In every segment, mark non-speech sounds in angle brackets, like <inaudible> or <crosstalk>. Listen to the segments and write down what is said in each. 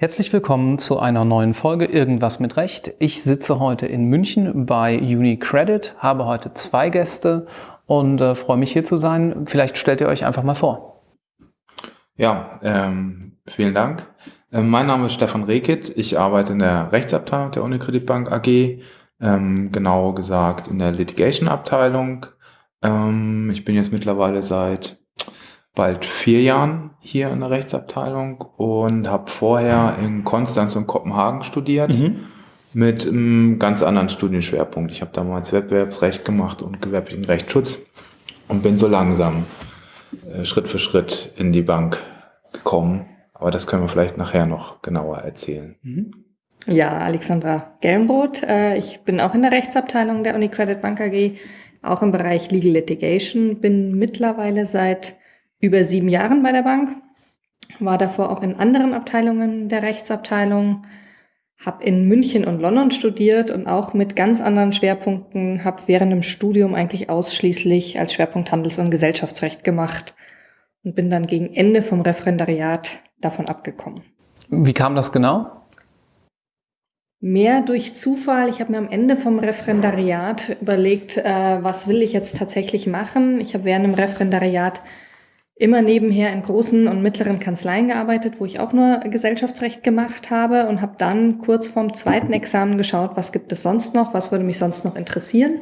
Herzlich willkommen zu einer neuen Folge Irgendwas mit Recht. Ich sitze heute in München bei UniCredit, habe heute zwei Gäste und äh, freue mich hier zu sein. Vielleicht stellt ihr euch einfach mal vor. Ja, ähm, vielen Dank. Äh, mein Name ist Stefan Rehkitt. Ich arbeite in der Rechtsabteilung der UniCredit Bank AG, ähm, genau gesagt in der Litigation-Abteilung. Ähm, ich bin jetzt mittlerweile seit bald vier Jahren hier in der Rechtsabteilung und habe vorher in Konstanz und Kopenhagen studiert mhm. mit einem ganz anderen Studienschwerpunkt. Ich habe damals Wettbewerbsrecht gemacht und gewerblichen Rechtsschutz und bin so langsam äh, Schritt für Schritt in die Bank gekommen. Aber das können wir vielleicht nachher noch genauer erzählen. Mhm. Ja, Alexandra Gelmroth. Äh, ich bin auch in der Rechtsabteilung der UniCredit Bank AG, auch im Bereich Legal Litigation, bin mittlerweile seit über sieben Jahren bei der Bank, war davor auch in anderen Abteilungen der Rechtsabteilung, habe in München und London studiert und auch mit ganz anderen Schwerpunkten, habe während dem Studium eigentlich ausschließlich als Schwerpunkt Handels- und Gesellschaftsrecht gemacht und bin dann gegen Ende vom Referendariat davon abgekommen. Wie kam das genau? Mehr durch Zufall. Ich habe mir am Ende vom Referendariat überlegt, äh, was will ich jetzt tatsächlich machen. Ich habe während dem Referendariat immer nebenher in großen und mittleren Kanzleien gearbeitet, wo ich auch nur Gesellschaftsrecht gemacht habe und habe dann kurz vorm zweiten Examen geschaut, was gibt es sonst noch, was würde mich sonst noch interessieren.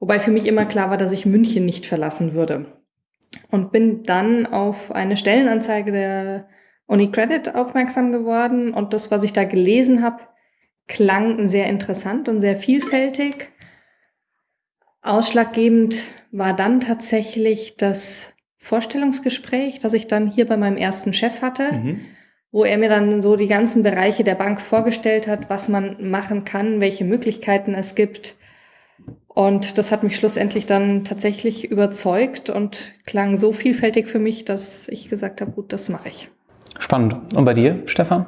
Wobei für mich immer klar war, dass ich München nicht verlassen würde. Und bin dann auf eine Stellenanzeige der UniCredit aufmerksam geworden und das, was ich da gelesen habe, klang sehr interessant und sehr vielfältig. Ausschlaggebend war dann tatsächlich das Vorstellungsgespräch, das ich dann hier bei meinem ersten Chef hatte, mhm. wo er mir dann so die ganzen Bereiche der Bank vorgestellt hat, was man machen kann, welche Möglichkeiten es gibt. Und das hat mich schlussendlich dann tatsächlich überzeugt und klang so vielfältig für mich, dass ich gesagt habe, gut, das mache ich. Spannend. Und bei dir, Stefan?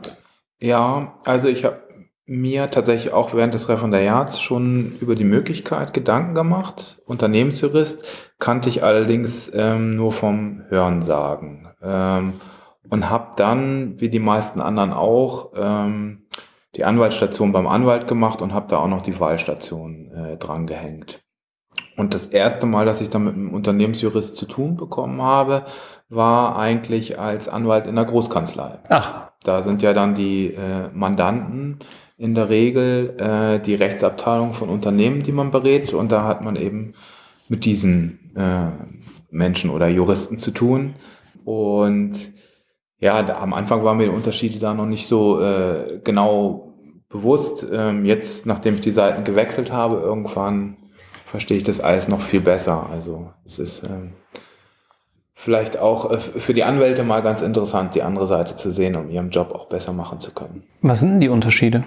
Ja, also ich habe mir tatsächlich auch während des Referendariats schon über die Möglichkeit Gedanken gemacht. Unternehmensjurist kannte ich allerdings ähm, nur vom Hörensagen ähm, und habe dann, wie die meisten anderen auch, ähm, die Anwaltsstation beim Anwalt gemacht und habe da auch noch die Wahlstation äh, dran gehängt. Und das erste Mal, dass ich dann mit einem Unternehmensjurist zu tun bekommen habe, war eigentlich als Anwalt in der Großkanzlei. Ach. Da sind ja dann die äh, Mandanten in der Regel äh, die Rechtsabteilung von Unternehmen, die man berät. Und da hat man eben mit diesen äh, Menschen oder Juristen zu tun. Und ja, da, am Anfang waren mir die Unterschiede da noch nicht so äh, genau bewusst. Ähm, jetzt, nachdem ich die Seiten gewechselt habe, irgendwann verstehe ich das alles noch viel besser. Also es ist ähm, vielleicht auch äh, für die Anwälte mal ganz interessant, die andere Seite zu sehen, um ihren Job auch besser machen zu können. Was sind denn die Unterschiede?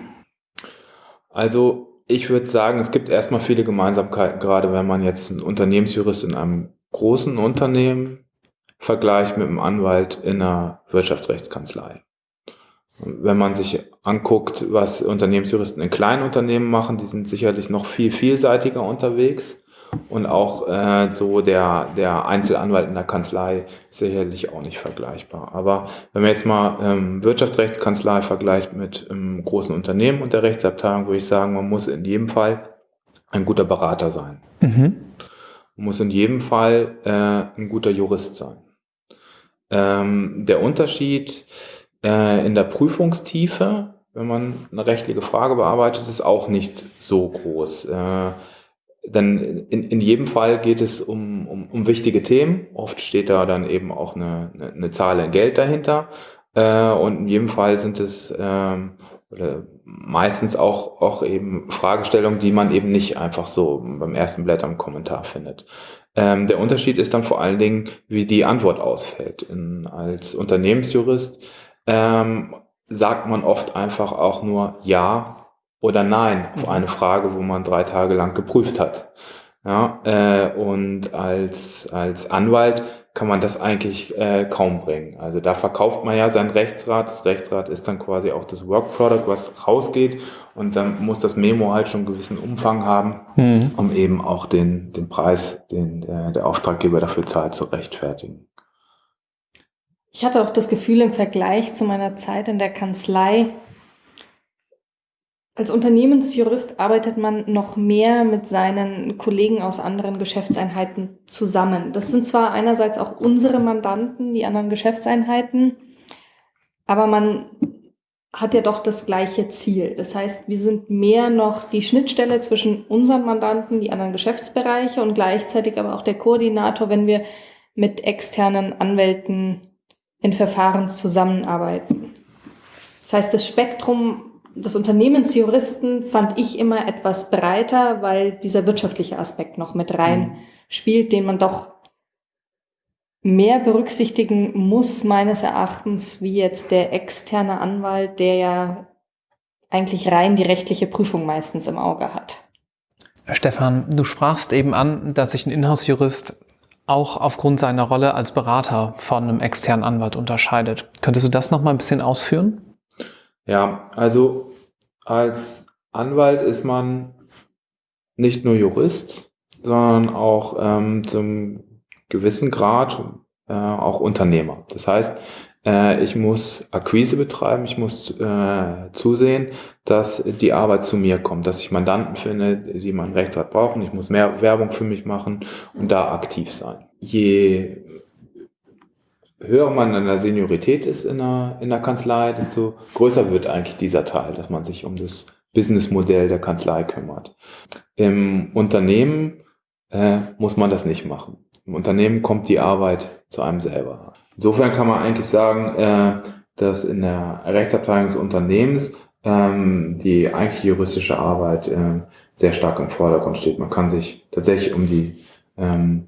Also ich würde sagen, es gibt erstmal viele Gemeinsamkeiten, gerade wenn man jetzt einen Unternehmensjurist in einem großen Unternehmen vergleicht mit einem Anwalt in einer Wirtschaftsrechtskanzlei. Wenn man sich anguckt, was Unternehmensjuristen in kleinen Unternehmen machen, die sind sicherlich noch viel vielseitiger unterwegs. Und auch äh, so der, der Einzelanwalt in der Kanzlei ist sicherlich auch nicht vergleichbar. Aber wenn man jetzt mal ähm, Wirtschaftsrechtskanzlei vergleicht mit einem großen Unternehmen und der Rechtsabteilung, würde ich sagen, man muss in jedem Fall ein guter Berater sein. Mhm. Man muss in jedem Fall äh, ein guter Jurist sein. Ähm, der Unterschied äh, in der Prüfungstiefe, wenn man eine rechtliche Frage bearbeitet, ist auch nicht so groß. Äh, dann in, in jedem Fall geht es um, um, um wichtige Themen. Oft steht da dann eben auch eine, eine, eine Zahl in Geld dahinter. Äh, und in jedem Fall sind es ähm, oder meistens auch, auch eben Fragestellungen, die man eben nicht einfach so beim ersten Blätter im Kommentar findet. Ähm, der Unterschied ist dann vor allen Dingen, wie die Antwort ausfällt. In, als Unternehmensjurist ähm, sagt man oft einfach auch nur Ja oder Nein auf mhm. eine Frage, wo man drei Tage lang geprüft hat. Ja, äh, und als, als Anwalt kann man das eigentlich äh, kaum bringen. Also da verkauft man ja sein Rechtsrat. Das Rechtsrat ist dann quasi auch das Work Product, was rausgeht. Und dann muss das Memo halt schon einen gewissen Umfang haben, mhm. um eben auch den, den Preis, den äh, der Auftraggeber dafür zahlt, zu rechtfertigen. Ich hatte auch das Gefühl im Vergleich zu meiner Zeit in der Kanzlei, als Unternehmensjurist arbeitet man noch mehr mit seinen Kollegen aus anderen Geschäftseinheiten zusammen. Das sind zwar einerseits auch unsere Mandanten, die anderen Geschäftseinheiten, aber man hat ja doch das gleiche Ziel. Das heißt, wir sind mehr noch die Schnittstelle zwischen unseren Mandanten, die anderen Geschäftsbereiche und gleichzeitig aber auch der Koordinator, wenn wir mit externen Anwälten in Verfahren zusammenarbeiten. Das heißt, das Spektrum des Unternehmensjuristen fand ich immer etwas breiter, weil dieser wirtschaftliche Aspekt noch mit rein mhm. spielt, den man doch mehr berücksichtigen muss, meines Erachtens, wie jetzt der externe Anwalt, der ja eigentlich rein die rechtliche Prüfung meistens im Auge hat. Stefan, du sprachst eben an, dass sich ein Inhouse-Jurist auch aufgrund seiner Rolle als Berater von einem externen Anwalt unterscheidet. Könntest du das noch mal ein bisschen ausführen? Ja, also als Anwalt ist man nicht nur Jurist, sondern auch ähm, zum gewissen Grad äh, auch Unternehmer. Das heißt, äh, ich muss Akquise betreiben, ich muss äh, zusehen, dass die Arbeit zu mir kommt, dass ich Mandanten finde, die meinen Rechtsrat brauchen. Ich muss mehr Werbung für mich machen und da aktiv sein. Je höher man in der Seniorität ist in der, in der Kanzlei, desto größer wird eigentlich dieser Teil, dass man sich um das Businessmodell der Kanzlei kümmert. Im Unternehmen äh, muss man das nicht machen. Im Unternehmen kommt die Arbeit zu einem selber. Insofern kann man eigentlich sagen, äh, dass in der Rechtsabteilung des Unternehmens ähm, die eigentlich juristische Arbeit äh, sehr stark im Vordergrund steht. Man kann sich tatsächlich um die ähm,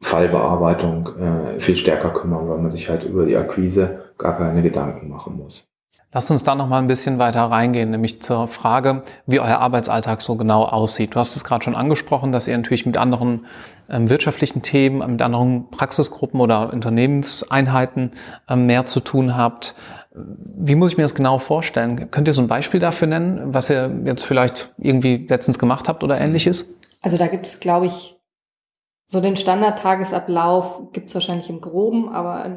Fallbearbeitung äh, viel stärker kümmern, weil man sich halt über die Akquise gar keine Gedanken machen muss. Lasst uns da noch mal ein bisschen weiter reingehen, nämlich zur Frage, wie euer Arbeitsalltag so genau aussieht. Du hast es gerade schon angesprochen, dass ihr natürlich mit anderen ähm, wirtschaftlichen Themen, mit anderen Praxisgruppen oder Unternehmenseinheiten ähm, mehr zu tun habt. Wie muss ich mir das genau vorstellen? Könnt ihr so ein Beispiel dafür nennen, was ihr jetzt vielleicht irgendwie letztens gemacht habt oder ähnliches? Also da gibt es, glaube ich, so den Standardtagesablauf gibt es wahrscheinlich im Groben, aber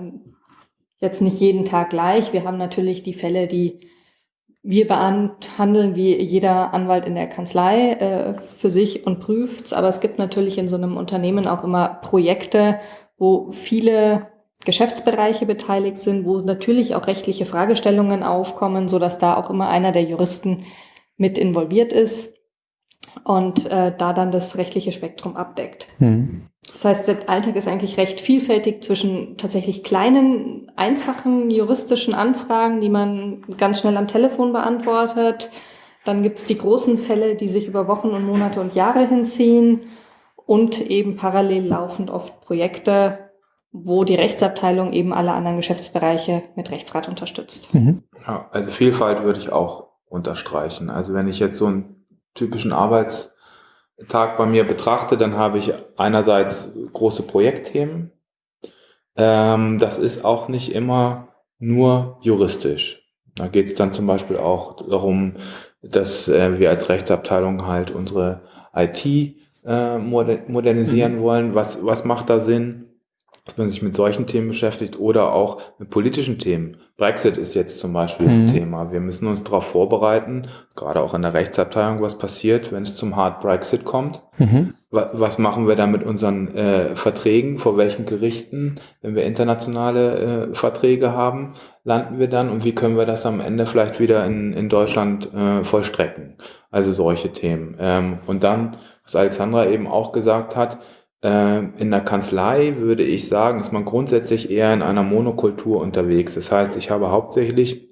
jetzt nicht jeden Tag gleich. Wir haben natürlich die Fälle, die wir behandeln, wie jeder Anwalt in der Kanzlei äh, für sich und prüft's. Aber es gibt natürlich in so einem Unternehmen auch immer Projekte, wo viele Geschäftsbereiche beteiligt sind, wo natürlich auch rechtliche Fragestellungen aufkommen, so dass da auch immer einer der Juristen mit involviert ist und äh, da dann das rechtliche Spektrum abdeckt. Mhm. Das heißt, der Alltag ist eigentlich recht vielfältig zwischen tatsächlich kleinen, einfachen juristischen Anfragen, die man ganz schnell am Telefon beantwortet. Dann gibt es die großen Fälle, die sich über Wochen und Monate und Jahre hinziehen und eben parallel laufend oft Projekte, wo die Rechtsabteilung eben alle anderen Geschäftsbereiche mit Rechtsrat unterstützt. Mhm. Ja, also Vielfalt würde ich auch unterstreichen. Also wenn ich jetzt so ein typischen Arbeitstag bei mir betrachte, dann habe ich einerseits große Projektthemen. Ähm, das ist auch nicht immer nur juristisch. Da geht es dann zum Beispiel auch darum, dass äh, wir als Rechtsabteilung halt unsere IT äh, modernisieren mhm. wollen. Was, was macht da Sinn? Dass man sich mit solchen Themen beschäftigt oder auch mit politischen Themen. Brexit ist jetzt zum Beispiel mhm. ein Thema. Wir müssen uns darauf vorbereiten, gerade auch in der Rechtsabteilung, was passiert, wenn es zum Hard Brexit kommt. Mhm. Was machen wir da mit unseren äh, Verträgen? Vor welchen Gerichten, wenn wir internationale äh, Verträge haben, landen wir dann? Und wie können wir das am Ende vielleicht wieder in, in Deutschland äh, vollstrecken? Also solche Themen. Ähm, und dann, was Alexandra eben auch gesagt hat, in der Kanzlei würde ich sagen, ist man grundsätzlich eher in einer Monokultur unterwegs. Das heißt, ich habe hauptsächlich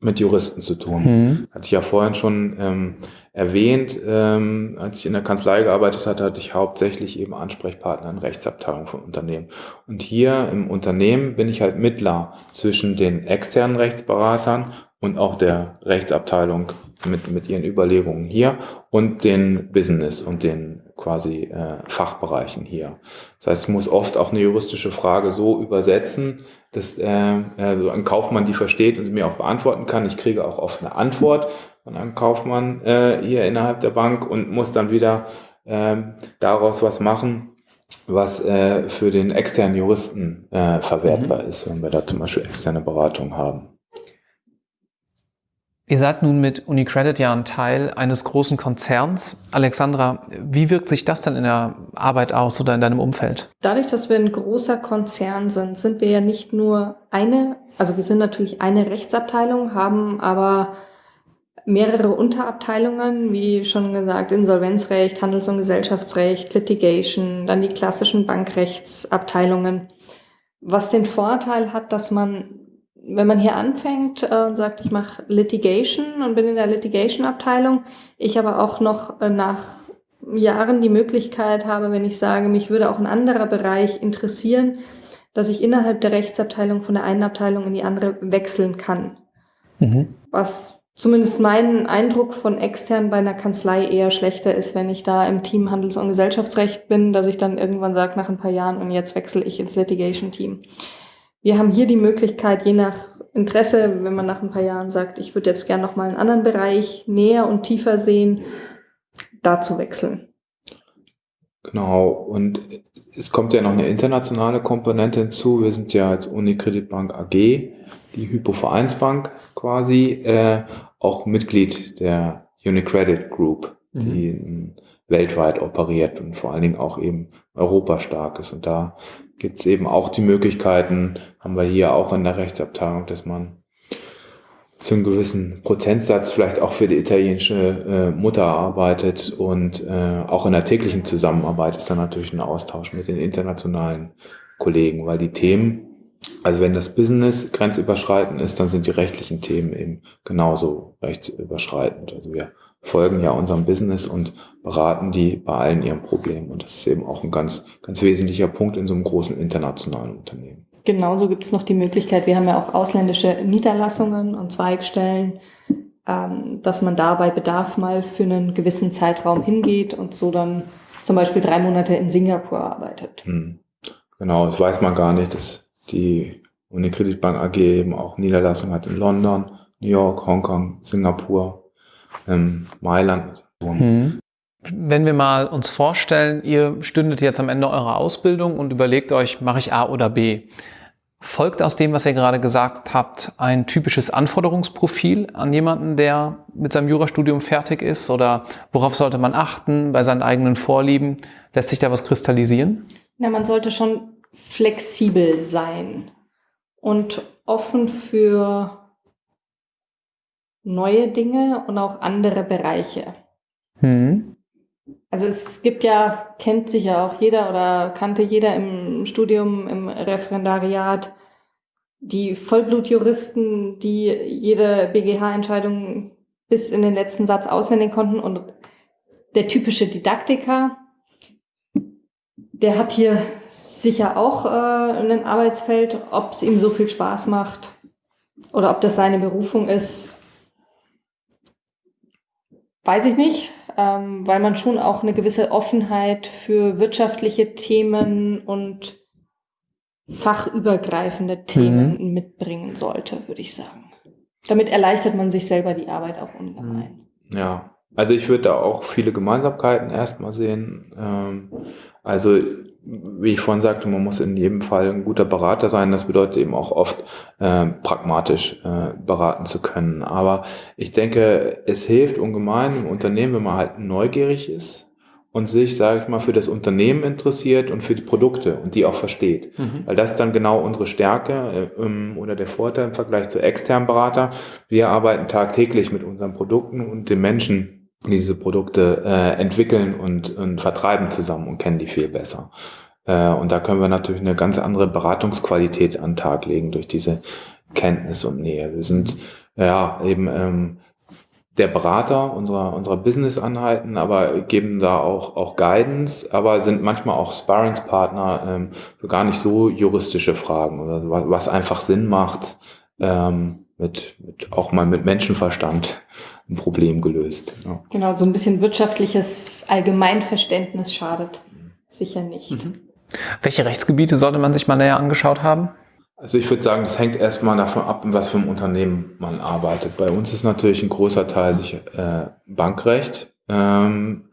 mit Juristen zu tun. Mhm. Hatte ich ja vorhin schon ähm, erwähnt, ähm, als ich in der Kanzlei gearbeitet hatte, hatte ich hauptsächlich eben Ansprechpartner in Rechtsabteilungen von Unternehmen. Und hier im Unternehmen bin ich halt Mittler zwischen den externen Rechtsberatern und auch der Rechtsabteilung mit, mit ihren Überlegungen hier und den Business und den quasi äh, Fachbereichen hier. Das heißt, ich muss oft auch eine juristische Frage so übersetzen, dass äh, also ein Kaufmann die versteht und sie mir auch beantworten kann. Ich kriege auch oft eine Antwort von einem Kaufmann äh, hier innerhalb der Bank und muss dann wieder äh, daraus was machen, was äh, für den externen Juristen äh, verwertbar mhm. ist, wenn wir da zum Beispiel externe Beratung haben. Ihr seid nun mit UniCredit ja ein Teil eines großen Konzerns. Alexandra, wie wirkt sich das denn in der Arbeit aus oder in deinem Umfeld? Dadurch, dass wir ein großer Konzern sind, sind wir ja nicht nur eine, also wir sind natürlich eine Rechtsabteilung, haben aber mehrere Unterabteilungen, wie schon gesagt, Insolvenzrecht, Handels- und Gesellschaftsrecht, Litigation, dann die klassischen Bankrechtsabteilungen. Was den Vorteil hat, dass man wenn man hier anfängt äh, und sagt, ich mache Litigation und bin in der Litigation-Abteilung, ich aber auch noch äh, nach Jahren die Möglichkeit habe, wenn ich sage, mich würde auch ein anderer Bereich interessieren, dass ich innerhalb der Rechtsabteilung von der einen Abteilung in die andere wechseln kann. Mhm. Was zumindest mein Eindruck von extern bei einer Kanzlei eher schlechter ist, wenn ich da im Team Handels- und Gesellschaftsrecht bin, dass ich dann irgendwann sage nach ein paar Jahren und jetzt wechsle ich ins Litigation-Team. Wir haben hier die Möglichkeit, je nach Interesse, wenn man nach ein paar Jahren sagt, ich würde jetzt gerne noch mal einen anderen Bereich näher und tiefer sehen, da zu wechseln. Genau, und es kommt ja noch eine internationale Komponente hinzu. Wir sind ja als Unikreditbank AG, die Hypovereinsbank quasi, äh, auch Mitglied der Unicredit Group, mhm. die weltweit operiert und vor allen Dingen auch eben Europa stark ist. Und da gibt es eben auch die Möglichkeiten, haben wir hier auch in der Rechtsabteilung, dass man zu einem gewissen Prozentsatz vielleicht auch für die italienische äh, Mutter arbeitet und äh, auch in der täglichen Zusammenarbeit ist dann natürlich ein Austausch mit den internationalen Kollegen, weil die Themen, also wenn das Business grenzüberschreitend ist, dann sind die rechtlichen Themen eben genauso rechtsüberschreitend. Also wir folgen ja unserem Business und beraten die bei allen ihren Problemen. Und das ist eben auch ein ganz, ganz wesentlicher Punkt in so einem großen internationalen Unternehmen. Genauso gibt es noch die Möglichkeit, wir haben ja auch ausländische Niederlassungen und Zweigstellen, ähm, dass man da bei Bedarf mal für einen gewissen Zeitraum hingeht und so dann zum Beispiel drei Monate in Singapur arbeitet. Hm. Genau, das weiß man gar nicht, dass die Unicredit Bank AG eben auch Niederlassungen hat in London, New York, Hongkong, Singapur ähm, Mailand. Hm. Wenn wir mal uns vorstellen, ihr stündet jetzt am Ende eurer Ausbildung und überlegt euch, mache ich A oder B? Folgt aus dem, was ihr gerade gesagt habt, ein typisches Anforderungsprofil an jemanden, der mit seinem Jurastudium fertig ist? Oder worauf sollte man achten bei seinen eigenen Vorlieben? Lässt sich da was kristallisieren? Na, man sollte schon flexibel sein und offen für neue Dinge und auch andere Bereiche. Hm. Also es gibt ja, kennt sich ja auch jeder oder kannte jeder im Studium, im Referendariat, die Vollblutjuristen, die jede BGH-Entscheidung bis in den letzten Satz auswendig konnten und der typische Didaktiker, der hat hier sicher auch äh, ein Arbeitsfeld, ob es ihm so viel Spaß macht oder ob das seine Berufung ist, Weiß ich nicht, ähm, weil man schon auch eine gewisse Offenheit für wirtschaftliche Themen und fachübergreifende Themen mhm. mitbringen sollte, würde ich sagen. Damit erleichtert man sich selber die Arbeit auch ungemein. Ja, also ich würde da auch viele Gemeinsamkeiten erstmal sehen. Ähm, also wie ich vorhin sagte, man muss in jedem Fall ein guter Berater sein. Das bedeutet eben auch oft äh, pragmatisch äh, beraten zu können. Aber ich denke, es hilft ungemein im Unternehmen, wenn man halt neugierig ist und sich, sage ich mal, für das Unternehmen interessiert und für die Produkte und die auch versteht. Mhm. Weil das ist dann genau unsere Stärke äh, oder der Vorteil im Vergleich zu externen Berater. Wir arbeiten tagtäglich mit unseren Produkten und den Menschen diese Produkte äh, entwickeln und, und vertreiben zusammen und kennen die viel besser. Äh, und da können wir natürlich eine ganz andere Beratungsqualität an den Tag legen durch diese Kenntnis und Nähe. Wir sind ja eben ähm, der Berater unserer, unserer Business-Anhalten, aber geben da auch, auch Guidance, aber sind manchmal auch Sparringspartner ähm, für gar nicht so juristische Fragen oder was, was einfach Sinn macht, ähm, mit, mit auch mal mit Menschenverstand ein Problem gelöst. Ja. Genau, so ein bisschen wirtschaftliches Allgemeinverständnis schadet sicher nicht. Mhm. Welche Rechtsgebiete sollte man sich mal näher angeschaut haben? Also ich würde sagen, das hängt erstmal davon ab, in was für einem Unternehmen man arbeitet. Bei uns ist natürlich ein großer Teil sich äh, Bankrecht, ähm,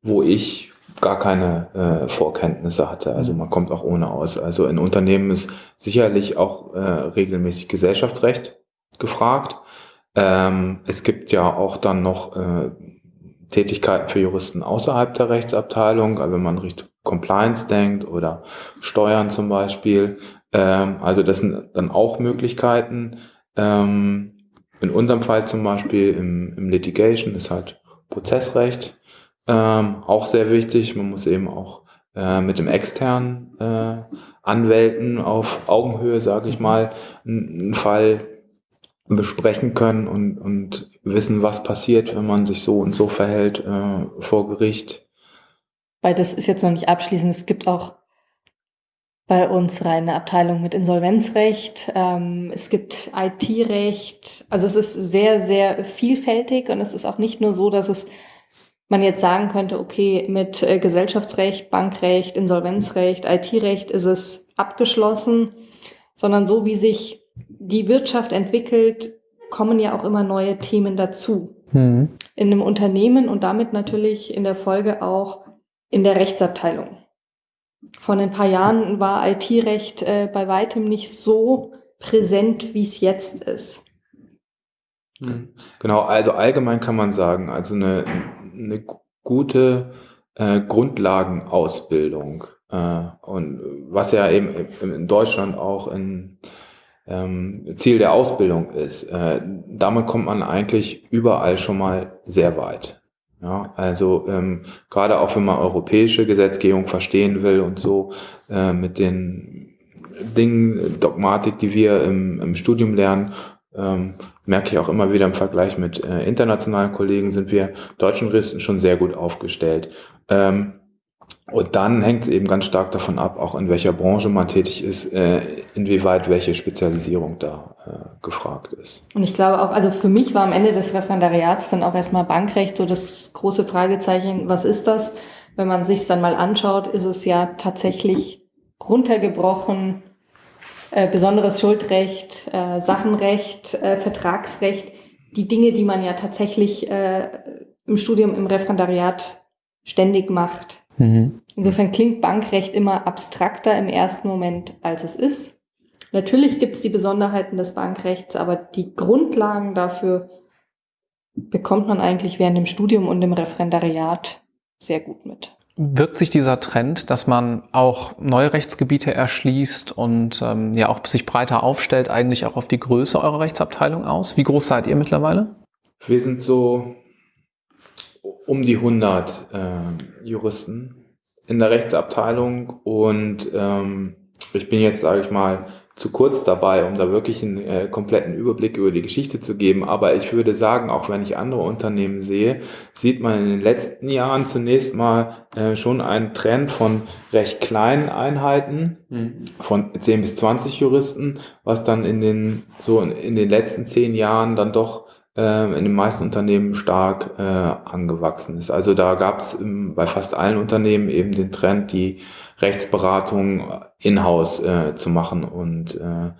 wo ich gar keine äh, Vorkenntnisse hatte. Also man kommt auch ohne aus. Also in Unternehmen ist sicherlich auch äh, regelmäßig Gesellschaftsrecht gefragt. Ähm, es gibt ja auch dann noch äh, Tätigkeiten für Juristen außerhalb der Rechtsabteilung, also wenn man Richtung Compliance denkt oder Steuern zum Beispiel. Ähm, also das sind dann auch Möglichkeiten. Ähm, in unserem Fall zum Beispiel im, im Litigation ist halt Prozessrecht ähm, auch sehr wichtig. Man muss eben auch äh, mit dem externen äh, Anwälten auf Augenhöhe, sage ich mal, einen Fall besprechen können und, und wissen, was passiert, wenn man sich so und so verhält äh, vor Gericht. Weil das ist jetzt noch nicht abschließend. Es gibt auch bei uns reine Abteilung mit Insolvenzrecht. Ähm, es gibt IT-Recht. Also es ist sehr, sehr vielfältig und es ist auch nicht nur so, dass es man jetzt sagen könnte, okay, mit äh, Gesellschaftsrecht, Bankrecht, Insolvenzrecht, IT-Recht ist es abgeschlossen, sondern so wie sich die Wirtschaft entwickelt, kommen ja auch immer neue Themen dazu. Mhm. In einem Unternehmen und damit natürlich in der Folge auch in der Rechtsabteilung. Vor ein paar Jahren war IT-Recht äh, bei weitem nicht so präsent, wie es jetzt ist. Hm. Genau, also allgemein kann man sagen, also eine, eine gute äh, Grundlagenausbildung äh, und was ja eben in Deutschland auch ein ähm, Ziel der Ausbildung ist, äh, damit kommt man eigentlich überall schon mal sehr weit. Ja, also ähm, gerade auch wenn man europäische Gesetzgebung verstehen will und so äh, mit den Dingen, Dogmatik, die wir im, im Studium lernen, ähm, merke ich auch immer wieder im Vergleich mit äh, internationalen Kollegen, sind wir deutschen Juristen schon sehr gut aufgestellt. Ähm, und dann hängt es eben ganz stark davon ab, auch in welcher Branche man tätig ist, äh, inwieweit welche Spezialisierung da äh, gefragt ist. Und ich glaube auch, also für mich war am Ende des Referendariats dann auch erstmal Bankrecht so das große Fragezeichen, was ist das? Wenn man sich dann mal anschaut, ist es ja tatsächlich runtergebrochen, äh, besonderes Schuldrecht, äh, Sachenrecht, äh, Vertragsrecht, die Dinge, die man ja tatsächlich äh, im Studium, im Referendariat ständig macht. Mhm. Insofern klingt Bankrecht immer abstrakter im ersten Moment, als es ist. Natürlich gibt es die Besonderheiten des Bankrechts, aber die Grundlagen dafür bekommt man eigentlich während dem Studium und dem Referendariat sehr gut mit. Wirkt sich dieser Trend, dass man auch neue Rechtsgebiete erschließt und ähm, ja auch sich breiter aufstellt, eigentlich auch auf die Größe eurer Rechtsabteilung aus? Wie groß seid ihr mittlerweile? Wir sind so um die 100 äh, Juristen in der Rechtsabteilung und ähm, ich bin jetzt, sage ich mal, zu kurz dabei, um da wirklich einen äh, kompletten Überblick über die Geschichte zu geben. Aber ich würde sagen, auch wenn ich andere Unternehmen sehe, sieht man in den letzten Jahren zunächst mal äh, schon einen Trend von recht kleinen Einheiten, mhm. von 10 bis 20 Juristen, was dann in den, so in, in den letzten zehn Jahren dann doch äh, in den meisten Unternehmen stark äh, angewachsen ist. Also da gab es bei fast allen Unternehmen eben den Trend, die Rechtsberatung in-house äh, zu machen und äh,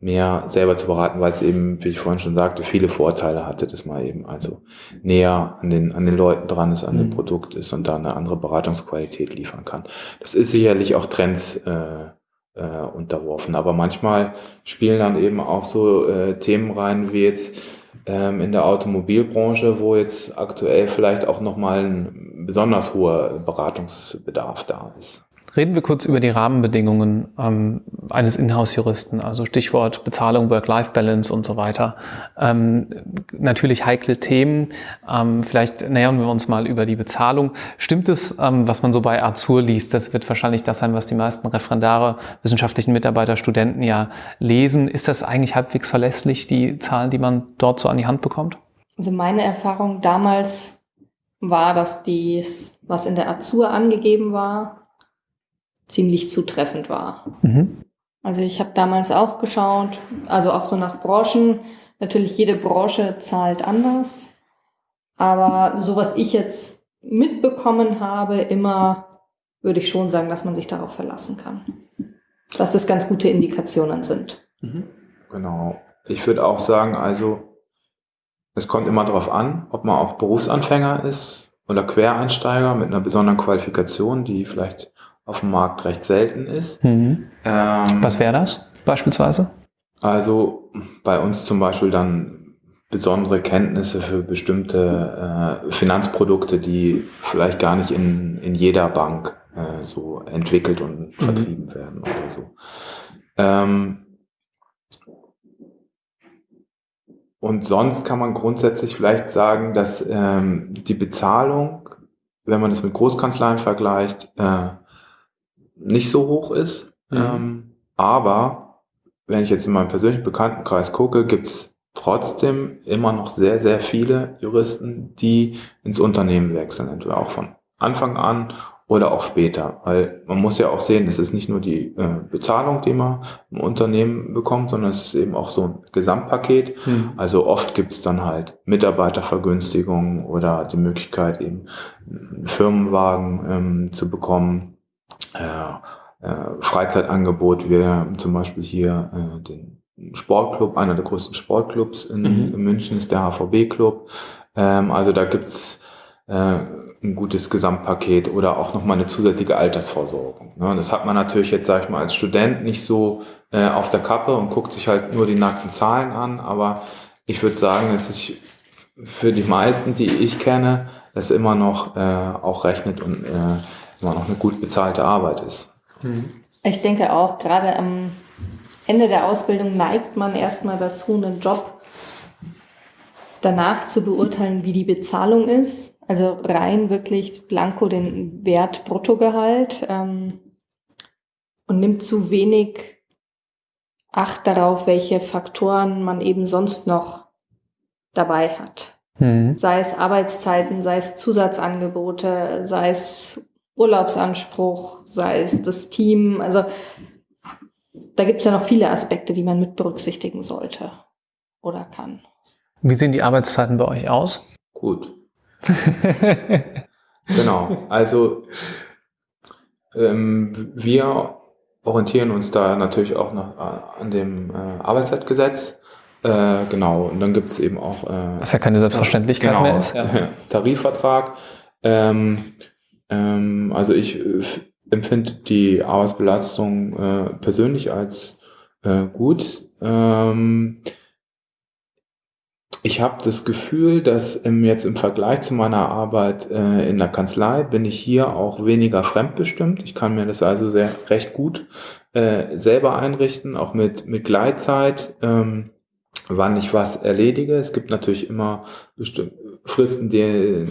mehr selber zu beraten, weil es eben, wie ich vorhin schon sagte, viele Vorteile hatte, dass man eben also näher an den, an den Leuten dran ist, an mhm. dem Produkt ist und da eine andere Beratungsqualität liefern kann. Das ist sicherlich auch Trends äh, äh, unterworfen, aber manchmal spielen dann eben auch so äh, Themen rein, wie jetzt ähm, in der Automobilbranche, wo jetzt aktuell vielleicht auch nochmal ein besonders hoher Beratungsbedarf da ist. Reden wir kurz über die Rahmenbedingungen ähm, eines Inhouse-Juristen, also Stichwort Bezahlung, Work-Life-Balance und so weiter. Ähm, natürlich heikle Themen. Ähm, vielleicht nähern wir uns mal über die Bezahlung. Stimmt es, ähm, was man so bei Azur liest? Das wird wahrscheinlich das sein, was die meisten Referendare, wissenschaftlichen Mitarbeiter, Studenten ja lesen. Ist das eigentlich halbwegs verlässlich, die Zahlen, die man dort so an die Hand bekommt? Also meine Erfahrung damals war, dass dies, was in der Azur angegeben war, ziemlich zutreffend war. Mhm. Also ich habe damals auch geschaut, also auch so nach Branchen. Natürlich jede Branche zahlt anders, aber so was ich jetzt mitbekommen habe, immer würde ich schon sagen, dass man sich darauf verlassen kann. Dass das ganz gute Indikationen sind. Mhm. Genau. Ich würde auch sagen, also es kommt immer darauf an, ob man auch Berufsanfänger ist oder Quereinsteiger mit einer besonderen Qualifikation, die vielleicht auf dem Markt recht selten ist. Mhm. Ähm, Was wäre das beispielsweise? Also bei uns zum Beispiel dann besondere Kenntnisse für bestimmte äh, Finanzprodukte, die vielleicht gar nicht in, in jeder Bank äh, so entwickelt und mhm. vertrieben werden oder so. Ähm, und sonst kann man grundsätzlich vielleicht sagen, dass ähm, die Bezahlung, wenn man es mit Großkanzleien vergleicht, äh, nicht so hoch ist. Mhm. Ähm, aber wenn ich jetzt in meinem persönlichen Bekanntenkreis gucke, gibt es trotzdem immer noch sehr, sehr viele Juristen, die ins Unternehmen wechseln, entweder auch von Anfang an oder auch später. Weil man muss ja auch sehen, es ist nicht nur die äh, Bezahlung, die man im Unternehmen bekommt, sondern es ist eben auch so ein Gesamtpaket. Mhm. Also oft gibt es dann halt Mitarbeitervergünstigungen oder die Möglichkeit, eben einen Firmenwagen ähm, zu bekommen. Äh, äh, Freizeitangebot, wir haben zum Beispiel hier äh, den Sportclub, einer der größten Sportclubs in, mhm. in München ist der HVB-Club. Ähm, also da gibt's äh, ein gutes Gesamtpaket oder auch nochmal eine zusätzliche Altersvorsorgung. Ne? Das hat man natürlich jetzt, sage ich mal, als Student nicht so äh, auf der Kappe und guckt sich halt nur die nackten Zahlen an, aber ich würde sagen, es ist für die meisten, die ich kenne, das immer noch äh, auch rechnet und äh, immer noch eine gut bezahlte Arbeit ist. Mhm. Ich denke auch, gerade am Ende der Ausbildung neigt man erstmal dazu, einen Job danach zu beurteilen, wie die Bezahlung ist. Also rein wirklich blanko den Wert Bruttogehalt ähm, und nimmt zu wenig Acht darauf, welche Faktoren man eben sonst noch dabei hat. Mhm. Sei es Arbeitszeiten, sei es Zusatzangebote, sei es Urlaubsanspruch, sei es das Team. Also da gibt es ja noch viele Aspekte, die man mit berücksichtigen sollte oder kann. Wie sehen die Arbeitszeiten bei euch aus? Gut. <laughs> genau, also ähm, wir orientieren uns da natürlich auch noch äh, an dem äh, Arbeitszeitgesetz. Äh, genau, und dann gibt es eben auch. Äh, Was ja keine Selbstverständlichkeit genau, mehr ist. Ja. <laughs> Tarifvertrag. Ähm, ähm, also ich äh, empfinde die Arbeitsbelastung äh, persönlich als äh, gut. Ähm, ich habe das Gefühl, dass im, jetzt im Vergleich zu meiner Arbeit äh, in der Kanzlei bin ich hier auch weniger fremdbestimmt. Ich kann mir das also sehr recht gut äh, selber einrichten, auch mit, mit Gleitzeit. Ähm, wann ich was erledige. Es gibt natürlich immer bestimmte Fristen, die,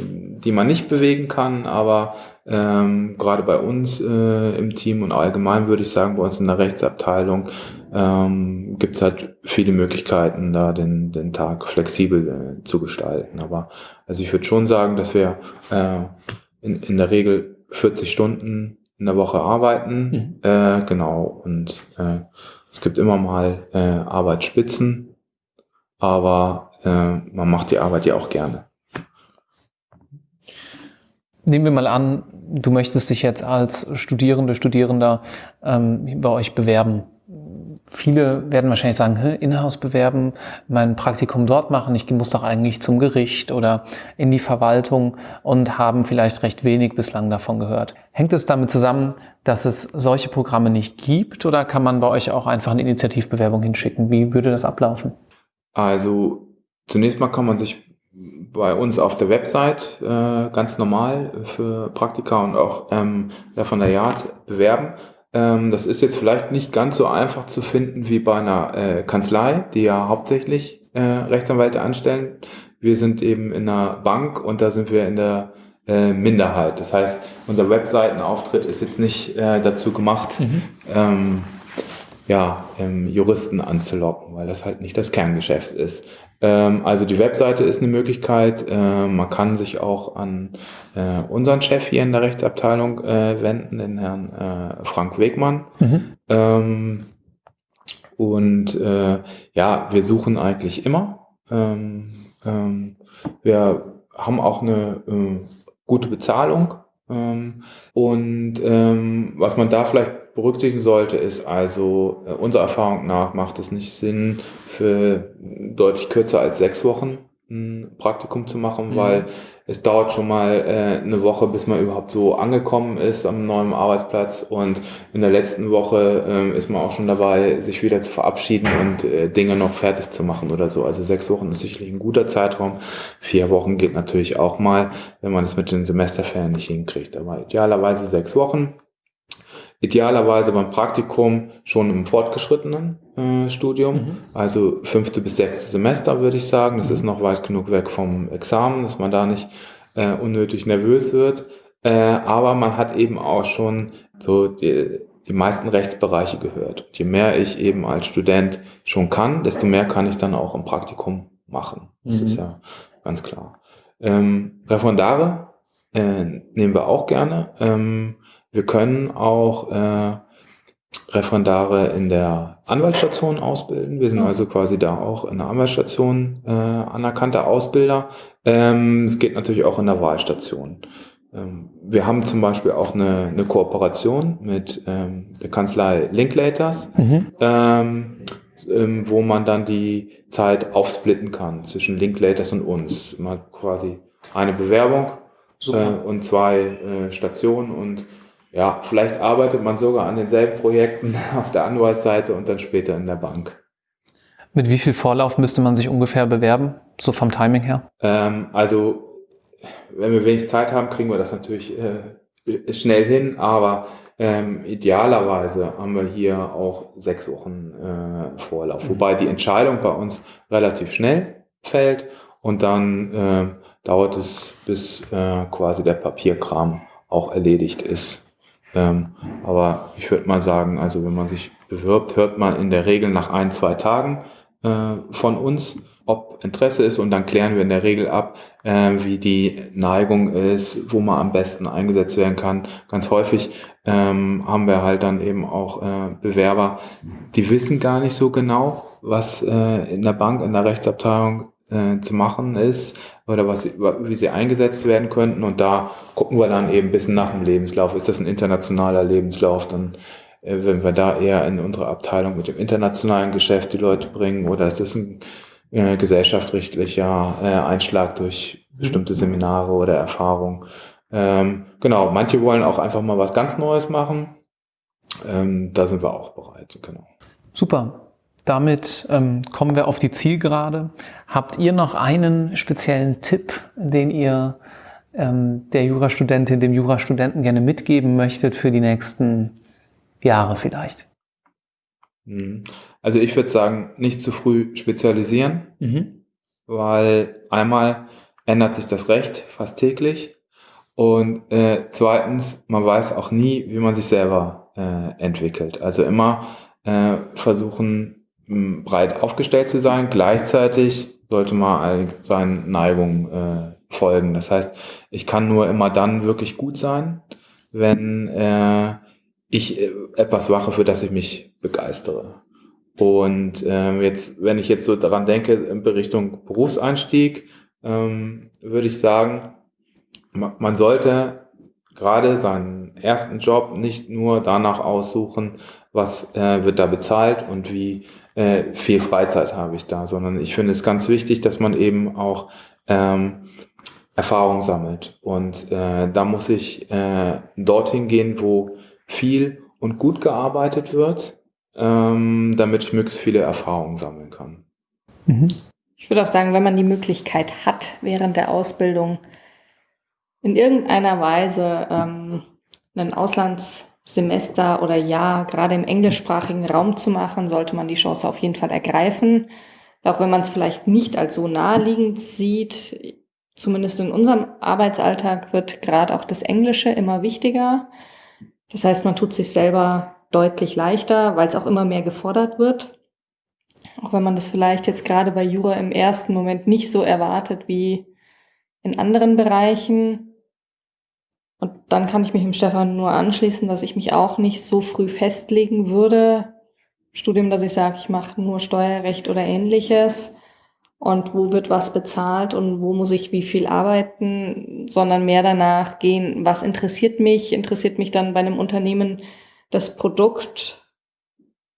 die man nicht bewegen kann, aber ähm, gerade bei uns äh, im Team und allgemein würde ich sagen, bei uns in der Rechtsabteilung ähm, gibt es halt viele Möglichkeiten, da den, den Tag flexibel äh, zu gestalten. Aber also ich würde schon sagen, dass wir äh, in, in der Regel 40 Stunden in der Woche arbeiten. Mhm. Äh, genau. Und äh, es gibt immer mal äh, Arbeitsspitzen, aber äh, man macht die Arbeit ja auch gerne. Nehmen wir mal an, du möchtest dich jetzt als Studierende, Studierender ähm, bei euch bewerben. Viele werden wahrscheinlich sagen, Inhouse bewerben, mein Praktikum dort machen, ich muss doch eigentlich zum Gericht oder in die Verwaltung und haben vielleicht recht wenig bislang davon gehört. Hängt es damit zusammen, dass es solche Programme nicht gibt oder kann man bei euch auch einfach eine Initiativbewerbung hinschicken? Wie würde das ablaufen? Also zunächst mal kann man sich bei uns auf der Website äh, ganz normal für Praktika und auch ähm, von der Yard bewerben. Ähm, das ist jetzt vielleicht nicht ganz so einfach zu finden wie bei einer äh, Kanzlei, die ja hauptsächlich äh, Rechtsanwälte anstellen. Wir sind eben in einer Bank und da sind wir in der äh, Minderheit. Das heißt, unser Webseitenauftritt ist jetzt nicht äh, dazu gemacht, mhm. ähm, ja, ähm, Juristen anzulocken, weil das halt nicht das Kerngeschäft ist. Ähm, also die Webseite ist eine Möglichkeit. Äh, man kann sich auch an äh, unseren Chef hier in der Rechtsabteilung äh, wenden, den Herrn äh, Frank Wegmann. Mhm. Ähm, Und äh, ja, wir suchen eigentlich immer. Ähm, ähm, wir haben auch eine äh, gute Bezahlung. Ähm, und ähm, was man da vielleicht berücksichtigen sollte, ist also, äh, unserer Erfahrung nach macht es nicht Sinn, für deutlich kürzer als sechs Wochen ein Praktikum zu machen, mhm. weil es dauert schon mal äh, eine Woche, bis man überhaupt so angekommen ist am neuen Arbeitsplatz und in der letzten Woche äh, ist man auch schon dabei, sich wieder zu verabschieden und äh, Dinge noch fertig zu machen oder so. Also sechs Wochen ist sicherlich ein guter Zeitraum. Vier Wochen geht natürlich auch mal, wenn man es mit den Semesterferien nicht hinkriegt. Aber idealerweise sechs Wochen. Idealerweise beim Praktikum schon im fortgeschrittenen äh, Studium, mhm. also fünfte bis sechste Semester würde ich sagen. Das mhm. ist noch weit genug weg vom Examen, dass man da nicht äh, unnötig nervös wird. Äh, aber man hat eben auch schon so die, die meisten Rechtsbereiche gehört. Und je mehr ich eben als Student schon kann, desto mehr kann ich dann auch im Praktikum machen. Das mhm. ist ja ganz klar. Ähm, Referendare äh, nehmen wir auch gerne. Ähm, wir können auch äh, Referendare in der Anwaltsstation ausbilden. Wir sind also quasi da auch in der Anwaltsstation äh, anerkannter Ausbilder. Ähm, es geht natürlich auch in der Wahlstation. Ähm, wir haben zum Beispiel auch eine, eine Kooperation mit ähm, der Kanzlei Linklaters, mhm. ähm, ähm, wo man dann die Zeit aufsplitten kann zwischen Linklaters und uns. Man hat quasi eine Bewerbung äh, und zwei äh, Stationen und ja, vielleicht arbeitet man sogar an denselben Projekten <laughs> auf der Anwaltsseite und dann später in der Bank. Mit wie viel Vorlauf müsste man sich ungefähr bewerben, so vom Timing her? Ähm, also, wenn wir wenig Zeit haben, kriegen wir das natürlich äh, schnell hin, aber ähm, idealerweise haben wir hier auch sechs Wochen äh, Vorlauf, mhm. wobei die Entscheidung bei uns relativ schnell fällt und dann äh, dauert es, bis äh, quasi der Papierkram auch erledigt ist. Ähm, aber ich würde mal sagen, also wenn man sich bewirbt, hört man in der Regel nach ein, zwei Tagen äh, von uns, ob Interesse ist und dann klären wir in der Regel ab, äh, wie die Neigung ist, wo man am besten eingesetzt werden kann. Ganz häufig ähm, haben wir halt dann eben auch äh, Bewerber, die wissen gar nicht so genau, was äh, in der Bank, in der Rechtsabteilung äh, zu machen ist oder was, wie sie eingesetzt werden könnten. Und da gucken wir dann eben ein bisschen nach dem Lebenslauf. Ist das ein internationaler Lebenslauf? Dann äh, wenn wir da eher in unsere Abteilung mit dem internationalen Geschäft die Leute bringen oder ist das ein äh, gesellschaftsrechtlicher äh, Einschlag durch bestimmte Seminare oder Erfahrungen? Ähm, genau, manche wollen auch einfach mal was ganz Neues machen. Ähm, da sind wir auch bereit, genau. Super. Damit ähm, kommen wir auf die Zielgerade. Habt ihr noch einen speziellen Tipp, den ihr ähm, der Jurastudentin, dem Jurastudenten gerne mitgeben möchtet für die nächsten Jahre vielleicht? Mhm. Also ich würde sagen, nicht zu früh spezialisieren, mhm. weil einmal ändert sich das Recht fast täglich und äh, zweitens, man weiß auch nie, wie man sich selber äh, entwickelt. Also immer äh, versuchen, breit aufgestellt zu sein. Gleichzeitig sollte man seinen Neigungen äh, folgen. Das heißt, ich kann nur immer dann wirklich gut sein, wenn äh, ich äh, etwas mache, für das ich mich begeistere. Und äh, jetzt, wenn ich jetzt so daran denke, in Richtung Berufseinstieg, ähm, würde ich sagen, man sollte gerade seinen ersten Job nicht nur danach aussuchen, was äh, wird da bezahlt und wie äh, viel Freizeit habe ich da, sondern ich finde es ganz wichtig, dass man eben auch ähm, Erfahrung sammelt. Und äh, da muss ich äh, dorthin gehen, wo viel und gut gearbeitet wird, ähm, damit ich möglichst viele Erfahrungen sammeln kann. Mhm. Ich würde auch sagen, wenn man die Möglichkeit hat, während der Ausbildung in irgendeiner Weise ähm, einen Auslands Semester oder Jahr gerade im englischsprachigen Raum zu machen, sollte man die Chance auf jeden Fall ergreifen. Auch wenn man es vielleicht nicht als so naheliegend sieht, zumindest in unserem Arbeitsalltag wird gerade auch das Englische immer wichtiger. Das heißt, man tut sich selber deutlich leichter, weil es auch immer mehr gefordert wird. Auch wenn man das vielleicht jetzt gerade bei Jura im ersten Moment nicht so erwartet wie in anderen Bereichen, und dann kann ich mich dem Stefan nur anschließen, dass ich mich auch nicht so früh festlegen würde, Studium, dass ich sage, ich mache nur Steuerrecht oder ähnliches und wo wird was bezahlt und wo muss ich wie viel arbeiten, sondern mehr danach gehen, was interessiert mich, interessiert mich dann bei einem Unternehmen das Produkt.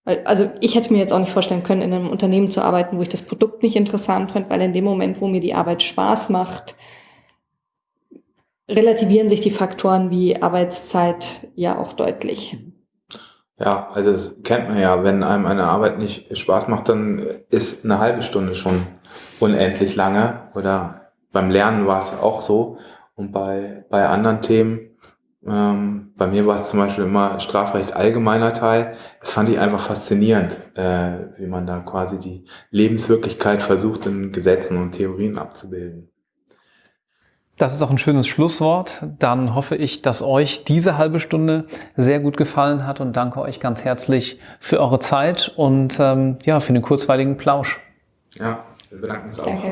Also ich hätte mir jetzt auch nicht vorstellen können, in einem Unternehmen zu arbeiten, wo ich das Produkt nicht interessant finde, weil in dem Moment, wo mir die Arbeit Spaß macht, relativieren sich die Faktoren wie Arbeitszeit ja auch deutlich. Ja, also das kennt man ja, wenn einem eine Arbeit nicht Spaß macht, dann ist eine halbe Stunde schon unendlich lange. Oder beim Lernen war es auch so. Und bei, bei anderen Themen, ähm, bei mir war es zum Beispiel immer Strafrecht allgemeiner Teil. Das fand ich einfach faszinierend, äh, wie man da quasi die Lebenswirklichkeit versucht, in Gesetzen und Theorien abzubilden. Das ist auch ein schönes Schlusswort. Dann hoffe ich, dass euch diese halbe Stunde sehr gut gefallen hat und danke euch ganz herzlich für eure Zeit und ähm, ja, für den kurzweiligen Plausch. Ja, wir bedanken uns auch. Danke.